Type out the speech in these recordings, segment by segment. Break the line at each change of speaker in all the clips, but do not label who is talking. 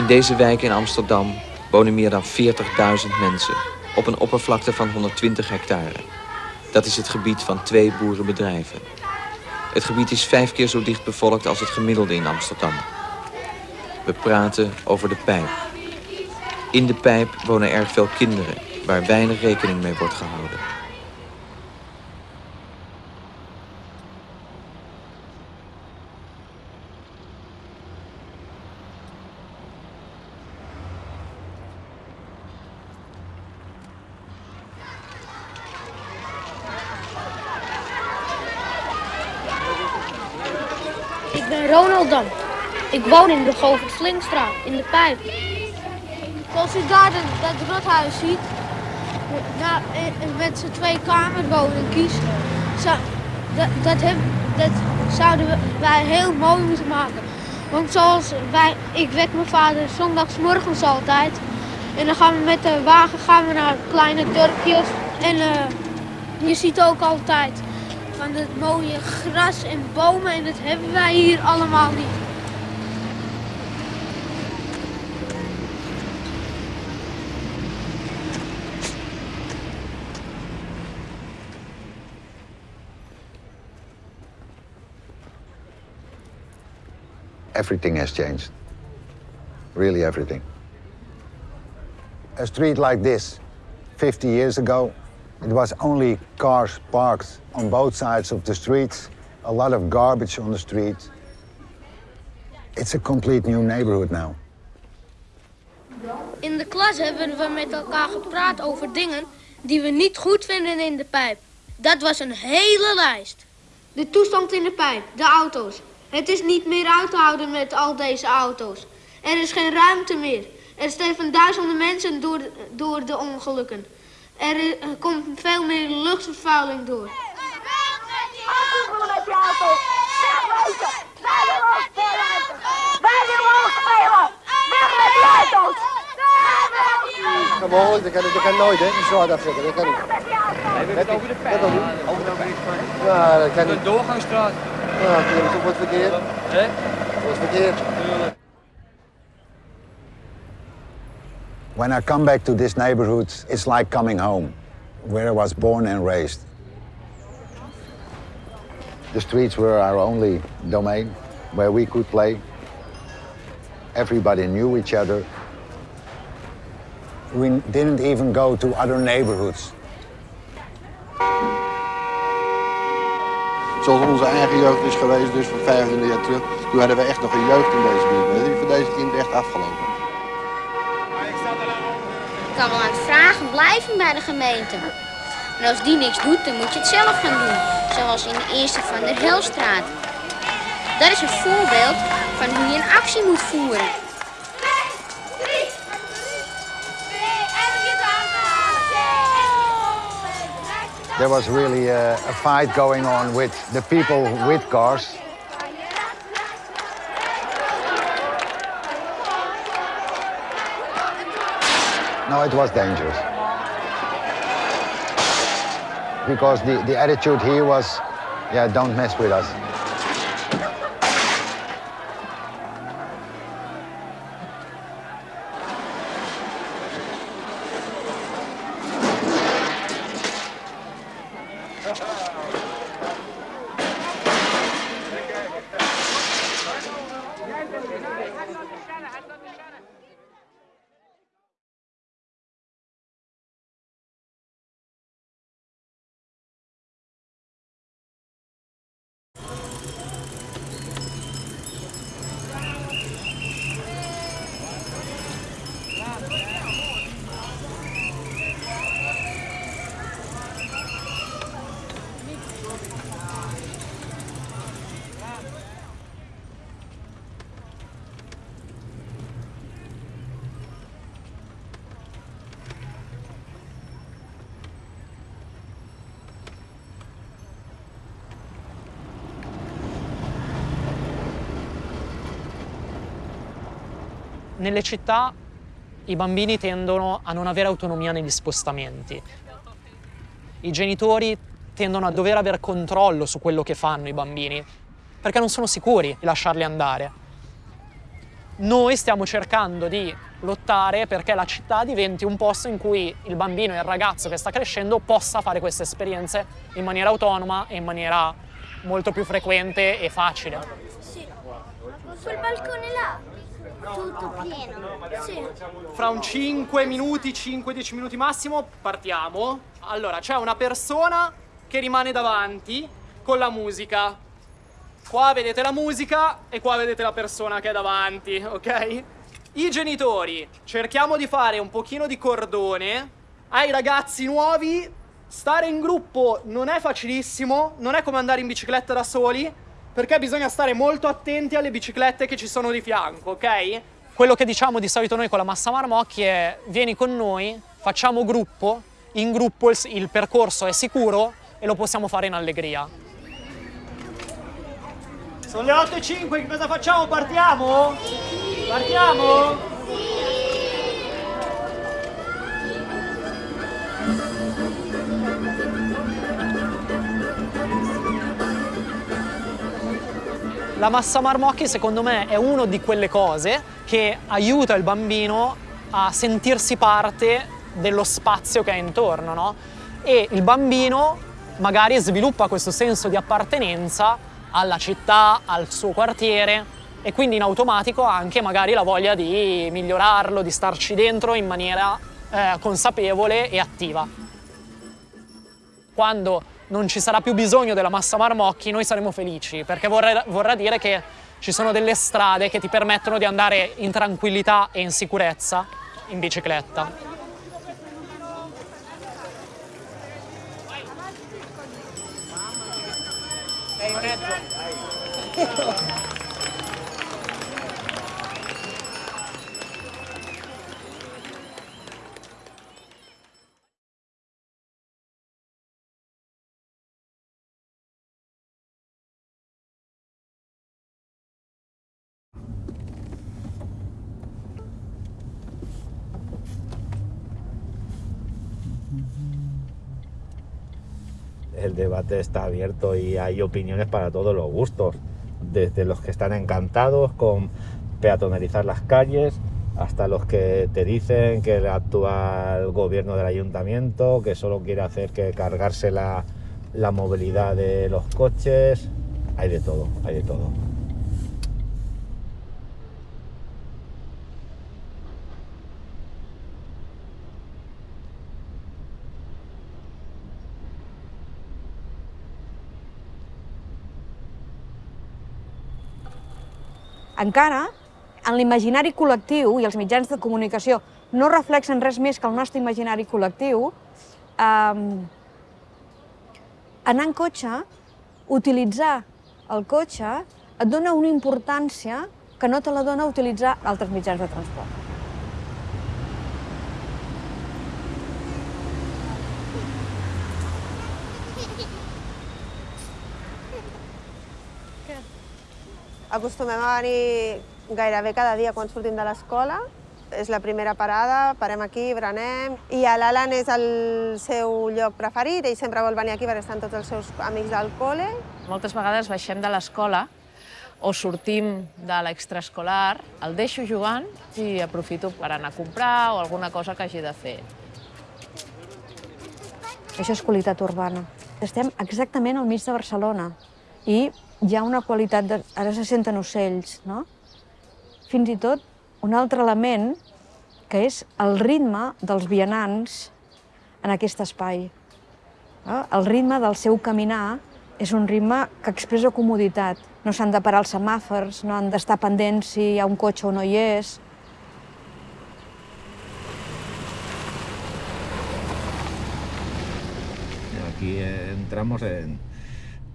In deze wijk in Amsterdam wonen meer dan 40.000 mensen op een oppervlakte van 120 hectare. Dat is het gebied van twee boerenbedrijven. Het gebied is vijf keer zo dicht bevolkt als het gemiddelde in Amsterdam. We praten over de pijp. In de pijp wonen erg veel kinderen, waar weinig rekening mee wordt gehouden.
Ik ben Ronald Dam. Ik woon in de Govert Slingstraat, in de Pijp. Zoals u daar dat, rothuis ziet, daar, eh, met z'n twee kamerwoningkies, zou, dat, dat, heb, dat zouden wij heel mooi moeten maken. Want zoals wij, ik wek mijn vader zondagsmorgens altijd. En dan gaan we met de wagen gaan we naar kleine dorpjes. En eh, je ziet ook altijd van het mooie gras en bomen. En dat hebben wij hier allemaal niet.
Everything has changed. Really everything. A street like this, 50 years ago, it was only cars parked on both sides of the streets, a lot of garbage on the streets. It's a complete new neighborhood now.
In de klas hebben we met elkaar gepraat over dingen die we niet goed vinden in de pijp. Dat was een hele lijst. De toestand in de pijp, de auto's. Het is niet meer uit te houden met al deze auto's. Er is geen ruimte meer. Er sterven duizenden mensen door, de- door de ongelukken. Er, er komt veel meer luchtvervuiling door.
Afvoeren met die auto. Wegwezen. Wij willen ook veel ruimte. Wij willen ook spelen. Weg met die auto's. Weg met die auto's.
Mogelijk, dat kan, dat kan nooit, hè? Die zwaar afzetten, dat kan niet.
Met die auto's.
Nee, we hebben het over de
niet.
Over de pijp.
Ja, dat kan
De
niet.
doorgangsstraat.
Verkeerd.
Hè?
Dat wordt verkeerd.
Tuurlijk.
When I come back to this neighborhood, it's like coming home, where I was born and raised. The streets were our only domain, where we could play. Everybody knew each other. We didn't even go to other neighborhoods.
Zoals onze eigen jeugd is geweest, dus van 25 jaar terug. Toen hadden we echt nog een jeugd in deze buurt. Is voor deze kinderen echt afgelopen.
Je kan wel aan het vragen blijven bij de gemeente. En als die niks doet, dan moet je het zelf gaan doen. Zoals in de eerste van de Helstraat. Dat is een voorbeeld van hoe je een actie moet voeren.
There was really a, a fight going on with the people with cars. No, it was dangerous. Because the, the attitude here was, yeah, don't mess with us.
حسن الشارع حسن الشارع Nelle città i bambini tendono a non avere autonomia negli spostamenti. I genitori tendono a dover avere controllo su quello che fanno i bambini, perché non sono sicuri di lasciarli andare. noi stiamo cercando di lottare perché la città diventi un posto in cui il bambino e il ragazzo che sta crescendo possa fare queste esperienze in maniera autonoma e in maniera molto più frequente e facile.
Sì. Quel balcone là, tutto pieno. Sì.
Fra un 5 minuti, 5-10 minuti massimo, partiamo. Allora, c'è una persona che rimane davanti con la musica. Qua vedete la musica e qua vedete la persona che è davanti, ok? I genitori, cerchiamo di fare un pochino di cordone. Ai ragazzi nuovi, stare in gruppo non è facilissimo, non è come andare in bicicletta da soli, perché bisogna stare molto attenti alle biciclette che ci sono di fianco, ok? Quello che diciamo di solito noi con la Massa Marmocchi è vieni con noi, facciamo gruppo, in gruppo il, il percorso è sicuro e lo possiamo fare in allegria. Sono le 8 e 5, che cosa facciamo? Partiamo? Partiamo? La massa marmocchi secondo me è una di quelle cose che aiuta il bambino a sentirsi parte dello spazio che ha intorno, no? E il bambino magari sviluppa questo senso di appartenenza alla città, al suo quartiere e quindi in automatico anche magari la voglia di migliorarlo, di starci dentro in maniera eh, consapevole e attiva. Quando non ci sarà più bisogno della massa marmocchi noi saremo felici perché vorrà, vorrà dire che ci sono delle strade che ti permettono di andare in tranquillità e in sicurezza in bicicletta. Sei in mezzo.
debate está abierto y hay opiniones para todos los gustos, desde los que están encantados con peatonalizar las calles, hasta los que te dicen que el actual gobierno del ayuntamiento, que solo quiere hacer que cargarse la, la movilidad de los coches, hay de todo, hay de todo.
Encara en l'imaginari col·lectiu i els mitjans de comunicació no reflexen res més que el nostre imaginari col·lectiu, eh, anar en cotxe, utilitzar el cotxe, et dona una importància que no te la dona utilitzar altres mitjans de transport.
Acostumem a venir gairebé cada dia quan sortim de l'escola. És la primera parada, parem aquí, berenem, i a l'Alan és el seu lloc preferit, ell sempre vol venir aquí perquè estan tots els seus amics del col·le.
Moltes vegades baixem de l'escola o sortim de l'extraescolar, el deixo jugant i aprofito per anar a comprar o alguna cosa que hagi de fer.
Això és qualitat urbana. Estem exactament al mig de Barcelona i hi ha una qualitat de... Ara se senten ocells, no? Fins i tot un altre element que és el ritme dels vianants en aquest espai. No? El ritme del seu caminar és un ritme que expressa comoditat. No s'han de parar els semàfors, no han d'estar pendents si hi ha un cotxe o no hi és.
Aquí entramos en,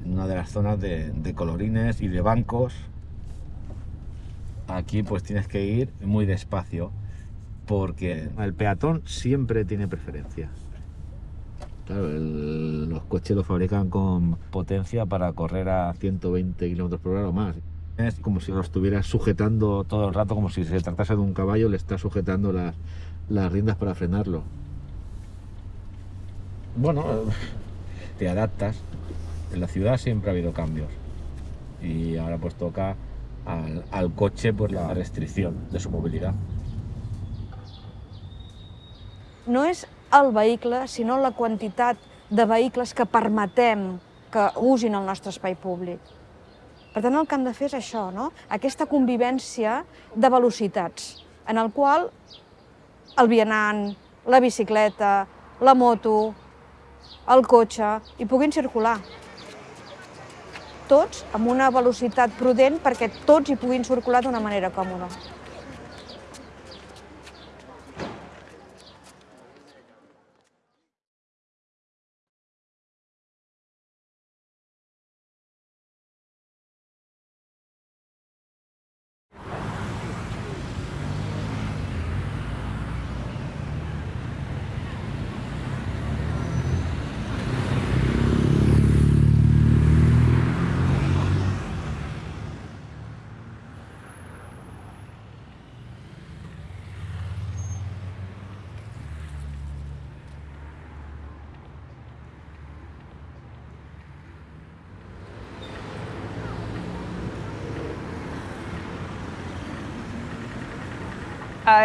en una de las zonas de, de, colorines y de bancos. Aquí pues tienes que ir muy despacio porque el peatón siempre tiene preferencia. Claro, el, los coches los fabrican con potencia para correr a 120 km por hora o más. Es como si lo estuvieras sujetando todo el rato, como si se tratase de un caballo, le estás sujetando las, las riendas para frenarlo. Bueno, te adaptas, en la ciudad siempre ha habido cambios y ahora pues toca al, al coche por la restricción de su movilidad.
No és el vehicle, sinó la quantitat de vehicles que permetem que usin el nostre espai públic. Per tant, el que hem de fer és això, no? aquesta convivència de velocitats, en el qual el vianant, la bicicleta, la moto, el cotxe, hi puguin circular. Tots amb una velocitat prudent perquè tots hi puguin circular d'una manera còmoda.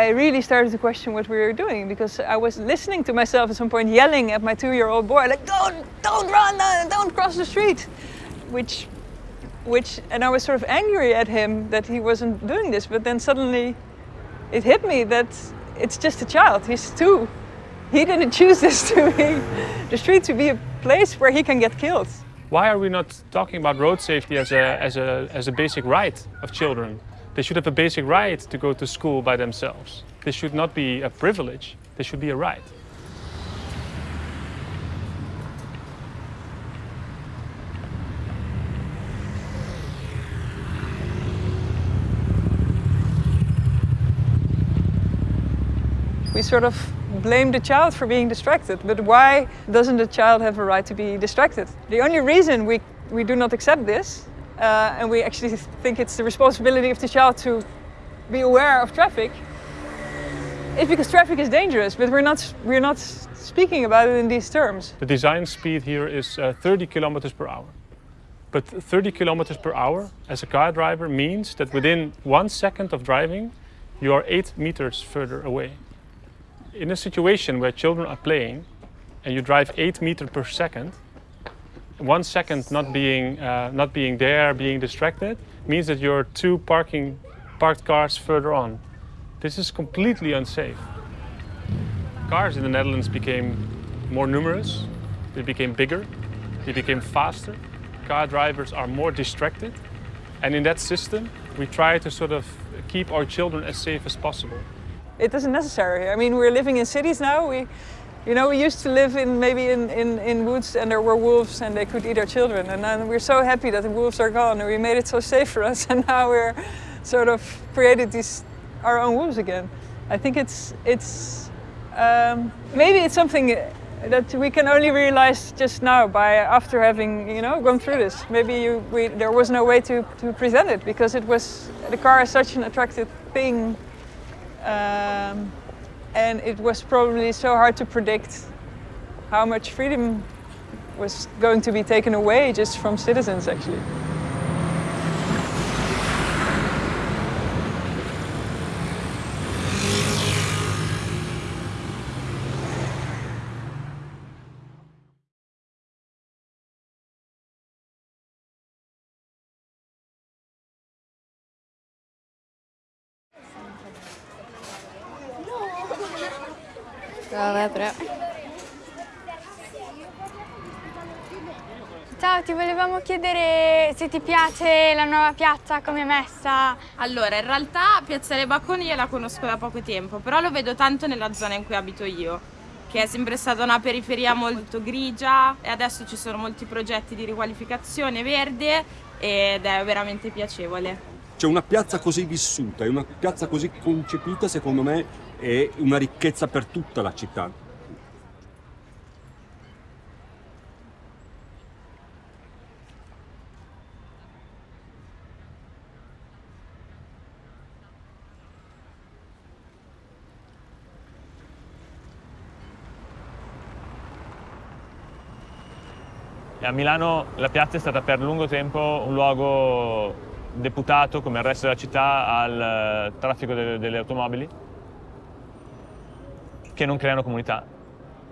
I really started to question what we were doing because I was listening to myself at some point yelling at my two-year-old boy, like, don't, don't run, uh, don't cross the street, which, which, and I was sort of angry at him that he wasn't doing this, but then suddenly it hit me that it's just a child, he's two. He didn't choose this to be, the street to be a place where he can get killed.
Why are we not talking about road safety as a, as a, as a basic right of children? They should have a basic right to go to school by themselves. This should not be a privilege, this should be a right.
We sort of blame the child for being distracted, but why doesn't the child have a right to be distracted? The only reason we, we do not accept this uh, and we actually think it's the responsibility of the child to be aware of traffic it's because traffic is dangerous, but we're not, we're not speaking about it in these terms.
The design speed here is uh, 30 kilometers per hour. But 30 kilometers per hour as a car driver means that within one second of driving, you are eight meters further away. In a situation where children are playing and you drive eight meters per second, one second not being, uh, not being there, being distracted, means that you're two parking, parked cars further on. This is completely unsafe. Cars in the Netherlands became more numerous, they became bigger, they became faster, car drivers are more distracted, and in that system, we try to sort of keep our children as safe as possible.
It isn't necessary. I mean, we're living in cities now. We, you know, we used to live in maybe in, in, in woods and there were wolves and they could eat our children. And then we're so happy that the wolves are gone and we made it so safe for us. And now we're sort of created these our own wolves again. I think it's it's um, maybe it's something that we can only realize just now by after having you know gone through this. Maybe you, we, there was no way to, to present it because it was the car is such an attractive thing. Um, and it was probably so hard to predict how much freedom was going to be taken away just from citizens actually.
Però.
Ciao, ti volevamo chiedere se ti piace la nuova piazza, come è messa.
Allora, in realtà Piazzale Bacconi io la conosco da poco tempo, però lo vedo tanto nella zona in cui abito io, che è sempre stata una periferia molto grigia e adesso ci sono molti progetti di riqualificazione verde ed è veramente piacevole.
Cioè una piazza così vissuta e una piazza così concepita, secondo me, è una ricchezza per tutta la città.
A Milano la piazza è stata per lungo tempo un luogo deputato, come il resto della città, al eh, traffico delle, delle automobili, che non creano comunità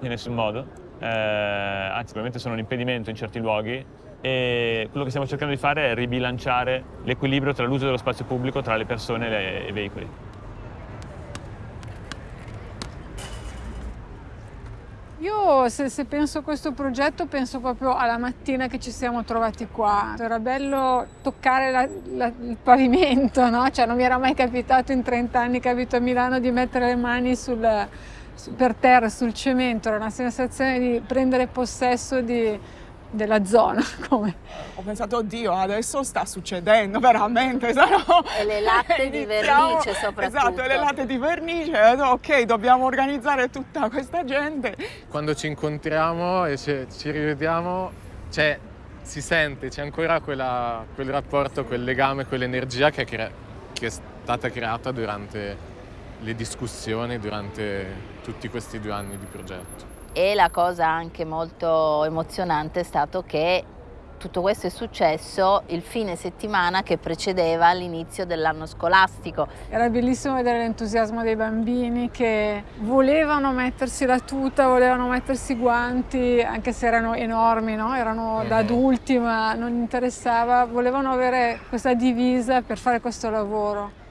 in nessun modo, eh, anzi probabilmente sono un impedimento in certi luoghi e quello che stiamo cercando di fare è ribilanciare l'equilibrio tra l'uso dello spazio pubblico, tra le persone e, i veicoli.
Io se, se, penso a questo progetto penso proprio alla mattina che ci siamo trovati qua. Era bello toccare la, la, il pavimento, no? Cioè non mi era mai capitato in 30 anni che abito a Milano di mettere le mani sul, su, per terra, sul cemento. Era una sensazione di prendere possesso di, della zona. Come?
Ho pensato, oddio, adesso sta succedendo veramente. No?
E le latte di vernice soprattutto.
Esatto, le latte di vernice. Ok, dobbiamo organizzare tutta questa gente.
Quando ci incontriamo e ci, ci rivediamo, cioè, si sente, c'è ancora quella, quel rapporto, quel legame, quell'energia che, che è stata creata durante le discussioni, durante tutti questi due anni di progetto.
E la cosa anche molto emozionante è stato che tutto questo è successo il fine settimana che precedeva l'inizio dell'anno scolastico.
Era bellissimo vedere l'entusiasmo dei bambini che volevano mettersi la tuta, volevano mettersi i guanti, anche se erano enormi, no? erano da adulti ma non interessava, volevano avere questa divisa per fare questo lavoro.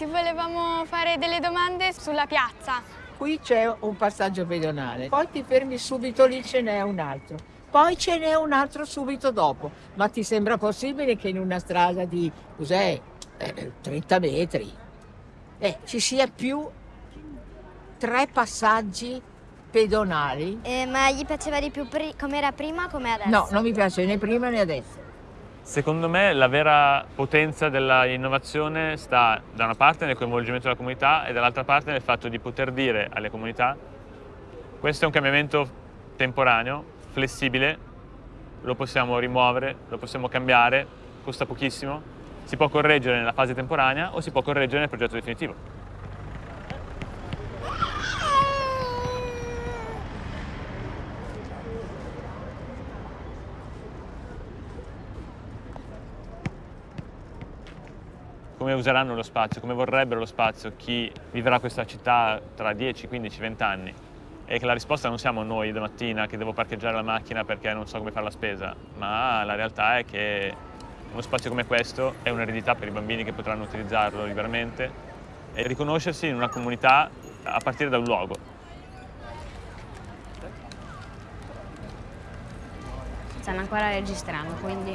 Ti volevamo fare delle domande sulla piazza.
Qui c'è un passaggio pedonale, poi ti fermi subito lì ce n'è un altro, poi ce n'è un altro subito dopo. Ma ti sembra possibile che in una strada di, cos'è, eh, 30 metri, eh, ci sia più tre passaggi pedonali?
Eh, ma gli piaceva di più come era prima o come adesso?
No, non mi piace né prima né adesso.
Secondo me la vera potenza dell'innovazione sta da una parte nel coinvolgimento della comunità e dall'altra parte nel fatto di poter dire alle comunità questo è un cambiamento temporaneo, flessibile, lo possiamo rimuovere, lo possiamo cambiare, costa pochissimo, si può correggere nella fase temporanea o si può correggere nel progetto definitivo. Come useranno lo spazio, come vorrebbero lo spazio chi vivrà questa città tra 10, 15, 20 anni. E che la risposta non siamo noi domattina che devo parcheggiare la macchina perché non so come fare la spesa, ma la realtà è che uno spazio come questo è un'eredità per i bambini che potranno utilizzarlo liberamente e riconoscersi in una comunità a partire da un luogo.
Stanno ancora registrando, quindi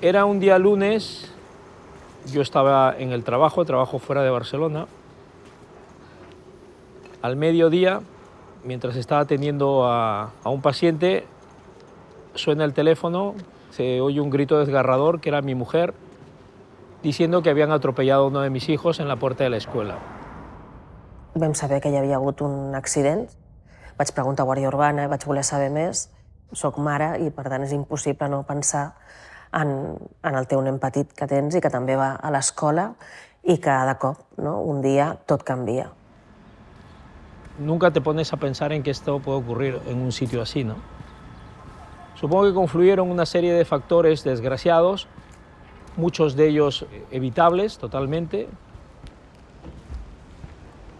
Era un día lunes, yo estaba en el trabajo, trabajo fuera de Barcelona. Al mediodía, mientras estaba atendiendo a, a un paciente, suena el teléfono, se oye un grito desgarrador, que era mi mujer, diciendo que habían atropellado a uno de mis hijos en la puerta de la escuela.
Vam saber que hi havia hagut un accident. Vaig preguntar a Guàrdia Urbana, vaig voler saber més. Soc mare i, per tant, és impossible no pensar en, en el teu nen petit que tens i que també va a l'escola que de cop, no, un dia, tot canvia.
Nunca te pones a pensar en que esto puede ocurrir en un sitio así, ¿no? Supongo que confluyeron una serie de factores desgraciados, muchos de ellos evitables totalmente.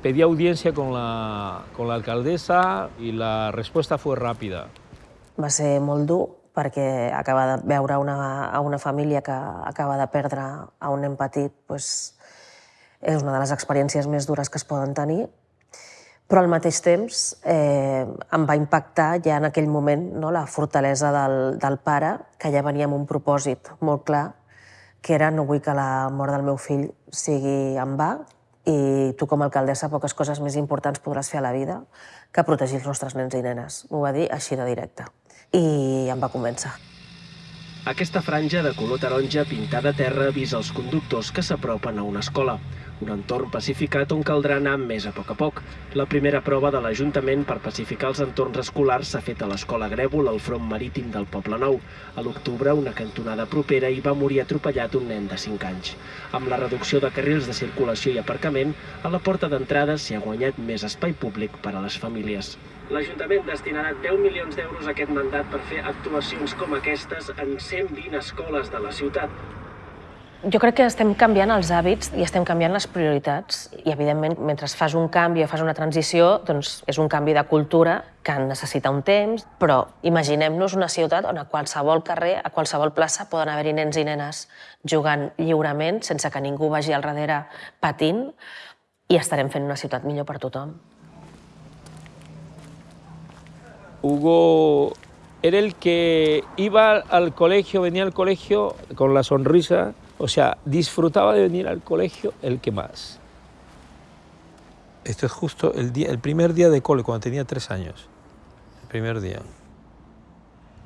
Pedí audiencia con la, con la alcaldesa y la respuesta fue rápida.
Va ser molt dur perquè acaba de veure una, a una família que acaba de perdre a un nen petit pues, és una de les experiències més dures que es poden tenir, però al mateix temps eh, em va impactar ja en aquell moment no, la fortalesa del, del pare, que ja venia amb un propòsit molt clar, que era no vull que la mort del meu fill sigui en va i tu com a alcaldessa poques coses més importants podràs fer a la vida que protegir els nostres nens i nenes. M'ho va dir així de directe. I em va convèncer.
Aquesta franja de color taronja pintada a terra avisa els conductors que s'apropen a una escola. Un entorn pacificat on caldrà anar més a poc a poc. La primera prova de l'Ajuntament per pacificar els entorns escolars s'ha fet a l'Escola Grèvol, al front marítim del Poble Nou. A l'octubre, una cantonada propera hi va morir atropellat un nen de 5 anys. Amb la reducció de carrils de circulació i aparcament, a la porta d'entrada s'hi ha guanyat més espai públic per a les famílies. L'Ajuntament destinarà 10 milions d'euros a aquest mandat per fer actuacions com aquestes en 120 escoles de la ciutat.
Jo crec que estem canviant els hàbits i estem canviant les prioritats i, evidentment, mentre fas un canvi o fas una transició, doncs és un canvi de cultura que necessita un temps, però imaginem-nos una ciutat on a qualsevol carrer, a qualsevol plaça, poden haver-hi nens i nenes jugant lliurement, sense que ningú vagi al darrere patint, i estarem fent una ciutat millor per tothom.
Hugo era el que iba al colegio, venía al colegio con la sonrisa, o sea, disfrutaba de venir al colegio el que más. Esto es justo el, día, el primer día de cole, cuando tenía tres años. El primer día.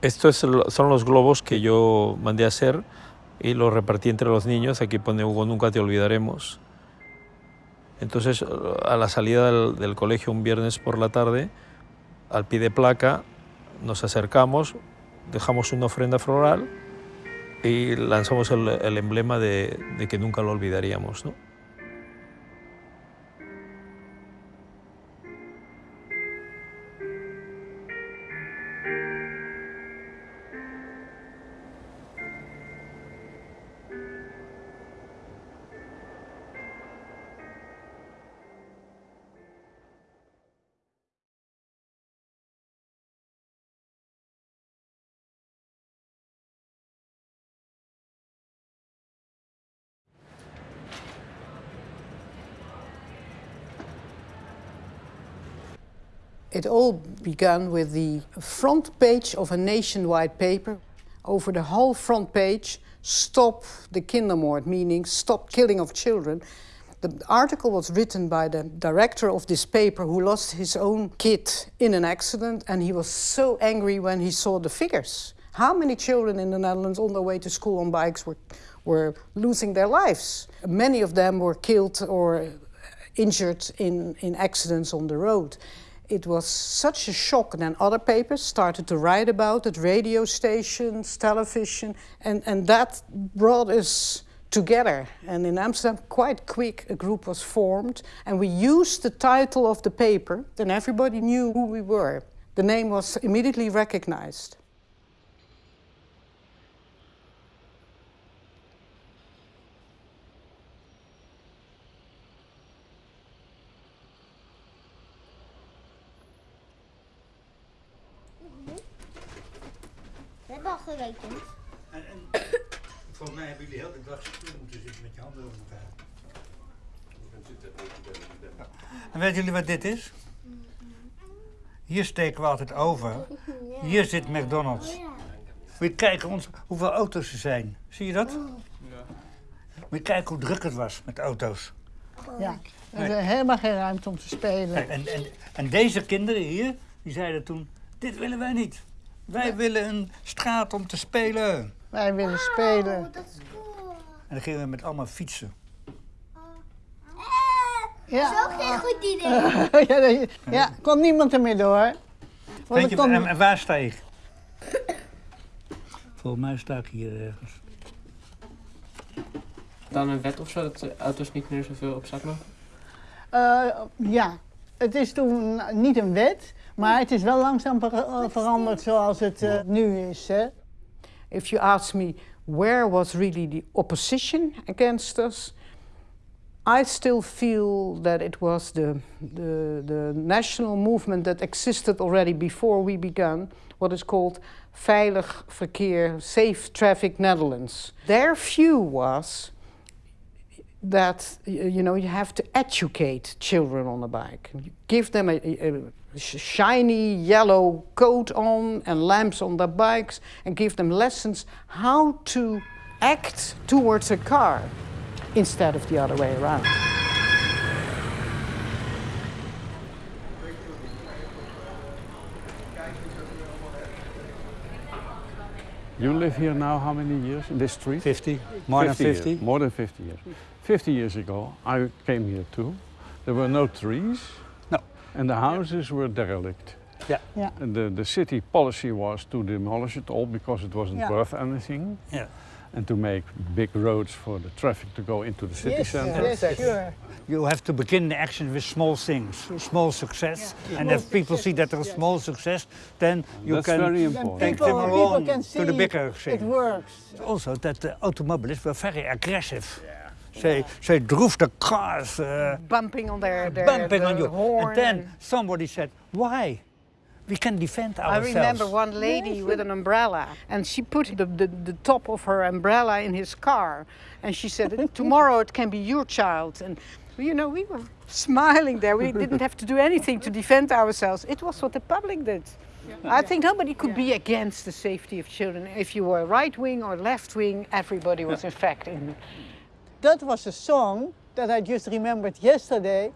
Estos son los globos que yo mandé a hacer y los repartí entre los niños. Aquí pone Hugo, nunca te olvidaremos. Entonces, a la salida del, del colegio un viernes por la tarde, al pie de placa, nos acercamos, dejamos una ofrenda floral y lanzamos el, emblema de, de, que nunca lo olvidaríamos. ¿no?
It all began with the front page of a nationwide paper. Over the whole front page, stop the kindermoord, meaning stop killing of children. The article was written by the director of this paper who lost his own kid in an accident and he was so angry when he saw the figures. How many children in the Netherlands on their way to school on bikes were, were losing their lives? Many of them were killed or injured in, in accidents on the road it was such a shock. And then other papers started to write about it, radio stations, television, and, and that brought us together. And in Amsterdam, quite quick, a group was formed, and we used the title of the paper, then everybody knew who we were. The name was immediately recognized.
Gerekend.
En, en volgens mij hebben jullie heel de dag stil moeten zitten met je handen over elkaar. En weten jullie wat dit is? Hier steken we altijd over. Hier zit McDonald's. Moet je kijken ons, hoeveel auto's er zijn. Zie je dat? Moet je kijken hoe druk het was met auto's.
Ja, er is helemaal geen ruimte om te spelen.
En, en, en deze kinderen hier, die zeiden toen, dit willen wij niet. Wij willen een straat om te spelen.
Wij willen spelen.
Oh, dat is cool.
En dan gingen we met allemaal fietsen.
Ja.
Dat is ook geen goed idee.
ja, nee, ja, kon niemand ermee door. Want
Weet
er
je,
kon-
en, en waar sta ik? Volgens mij sta ik hier ergens.
Dan een wet of zo, dat de auto's niet meer zoveel op straat mogen?
Eh, ja, het is toen niet een wet, maar het is wel langzaam eh, veranderd zoals het eh, nu is. Hè. If you ask me where was really the opposition against us, I still feel that it was the, the, the national movement that existed already before we began, what is called Veilig Verkeer, Safe Traffic Netherlands. Their view was that you know you have to educate children on a bike. You give them a shiny yellow coat on and lamps on their bikes and give them lessons how to act towards a car instead of the other way around.
You live here now how many years in this street?
50, more than 50.
Years, more than 50 years. 50 years ago, I came here too. There were no trees.
No.
And the houses were derelict.
Yeah.
yeah. And the, the city policy was to demolish it all because it wasn't
yeah.
worth anything.
Yeah.
And to make big roads for the traffic to go into the city
yes,
center.
Yes, sure.
You have to begin the action with small things, small success. Yeah. And if people see that there's small success, then you
That's
can
very important.
take
people,
them along to the bigger thing.
It works.
Also, that the automobilists were very aggressive. They drove the cars. Uh,
bumping on their, their
bumping
their
on you.
horn.
And then somebody said, why? We can defend ourselves.
I remember one lady with an umbrella, and she put the, the, the, top of her umbrella in his car, and she said, tomorrow it can be your child. And you know, we were smiling there. We didn't have to do anything to defend ourselves. It was what the public did. I think nobody could be against the safety of children. If you were right wing or left wing, everybody was in fact in.
That was a song that I just remembered yesterday.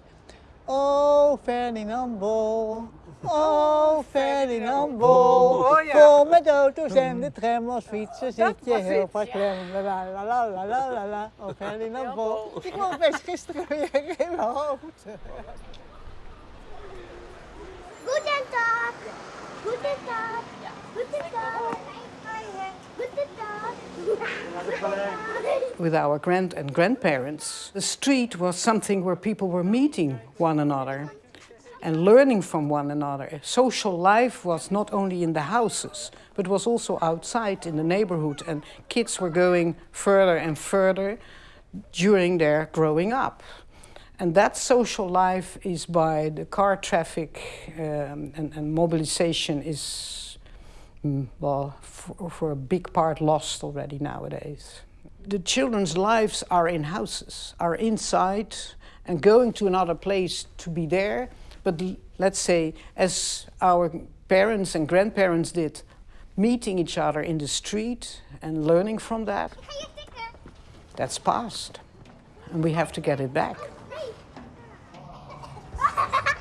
Oh, Ferdinand Bol. Oh, Ferdinand Bol.
Oh, ja.
Vol met auto's en de tram als fietsen zit je heel vaak klem. La la la la la la la la. Oh, Ferdinand Bol. Ik kwam best gisteren weer in mijn hoofd.
Guten Tag. Guten
With our grand and grandparents, the street was something where people were meeting one another and learning from one another. Social life was not only in the houses, but was also outside in the neighborhood, and kids were going further and further during their growing up. And that social life is by the car traffic um, and, and, mobilization is, Mm. well, for, for a big part lost already nowadays. The children's lives are in houses, are inside, and going to another place to be there. But let's say, as our parents and grandparents did, meeting each other in the street and learning from that, that's past. And we have to get it back.